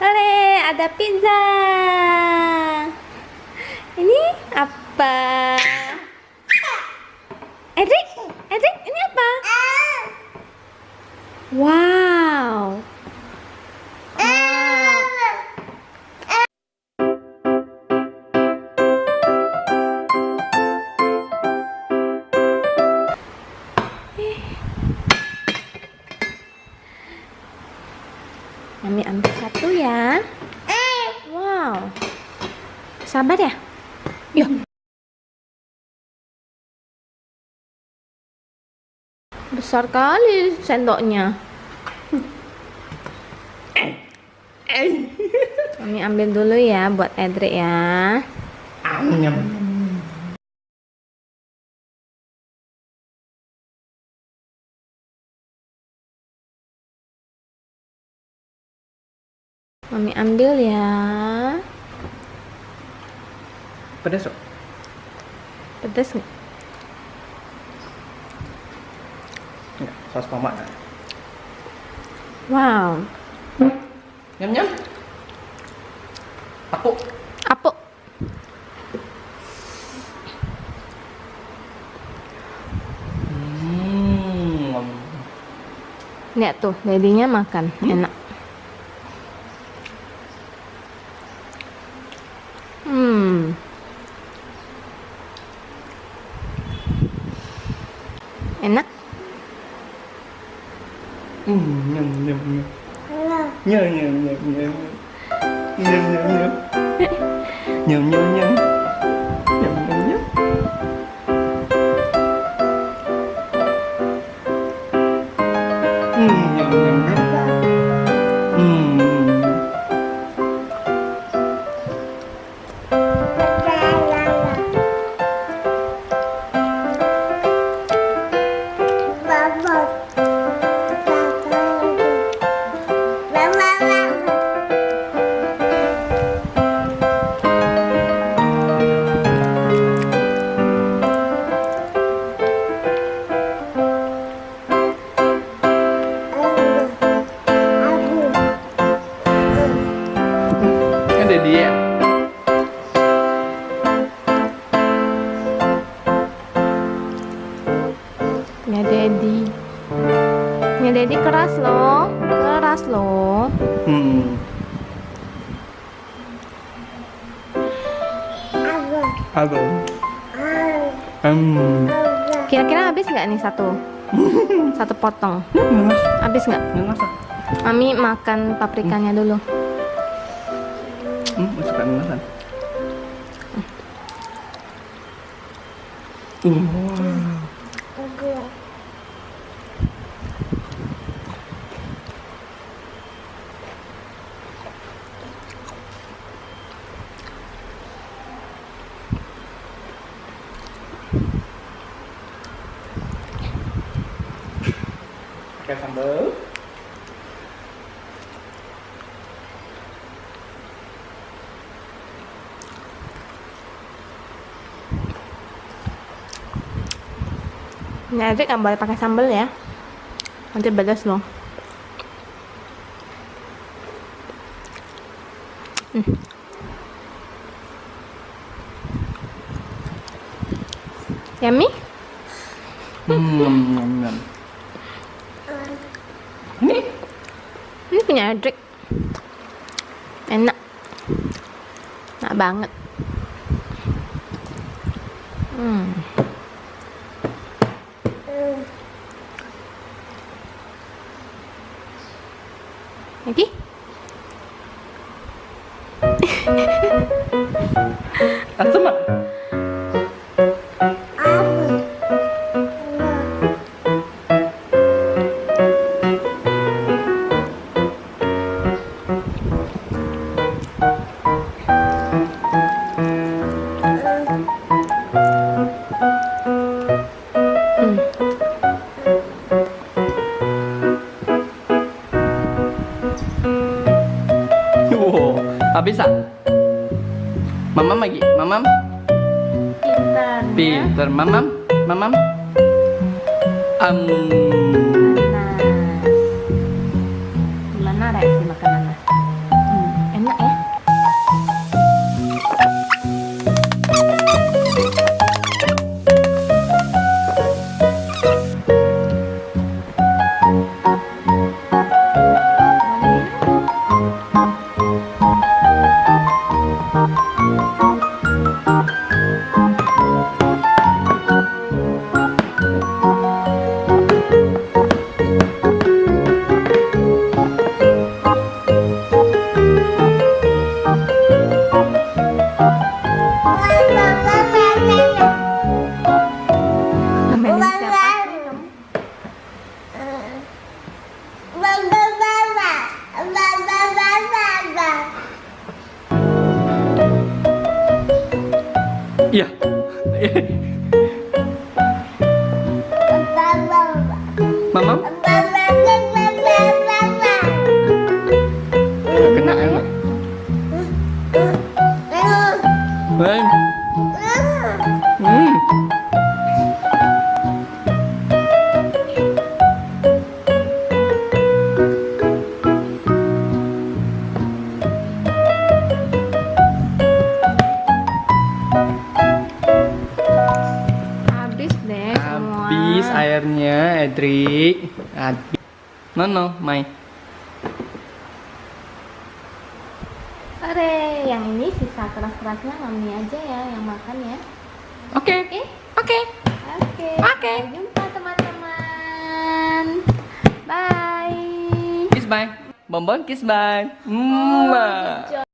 Ole, ada pizza. Ini apa? Edric, Edric, ini apa? Wow. Sabar ya. Yuk. Besar kali sendoknya. Mami ambil dulu ya buat Edric ya. Nyam. Mami ambil ya. Pedas kok. Pedas nggak? Enggak, saus tomat. Wow. Nyam nyam. Aku. Apa? Hmm. Lihat tuh, dedinya makan. Enak. Enak. Hmm, nyam nyam nyam. Nyam nyam nyam nyam. Nyam nyam nyam. Nyam nyam nyam. Nyam Ada dia. Ya Dedi. Ya Dedi keras loh. Keras loh. Hmm. Apa? Hmm. Kira-kira habis nggak nih satu? Satu potong. Habis nggak? Mami makan paprikanya dulu. Hmm, suka ngelasan. Wow. Pakai sambal. Ini Edric nggak boleh pakai sambal ya. Nanti pedas loh. Hmm. Yummy? Hmm, nyam, nyam. Ini Ini punya Edric. Enak. Enak banget. Hmm. Lagi? Asam ah? Wow, habis ah? Mamam lagi, mamam. Pintar. Pinter, mamam, mamam. Um, Iya. Mamam? Edric. Habis. No, no, Mai. Ore, yang ini sisa keras-kerasnya mami aja ya yang makan ya. Oke. Oke? Oke. Oke. Oke. Sampai jumpa teman-teman. Bye. Kiss bye. Bonbon kiss bye. Good job.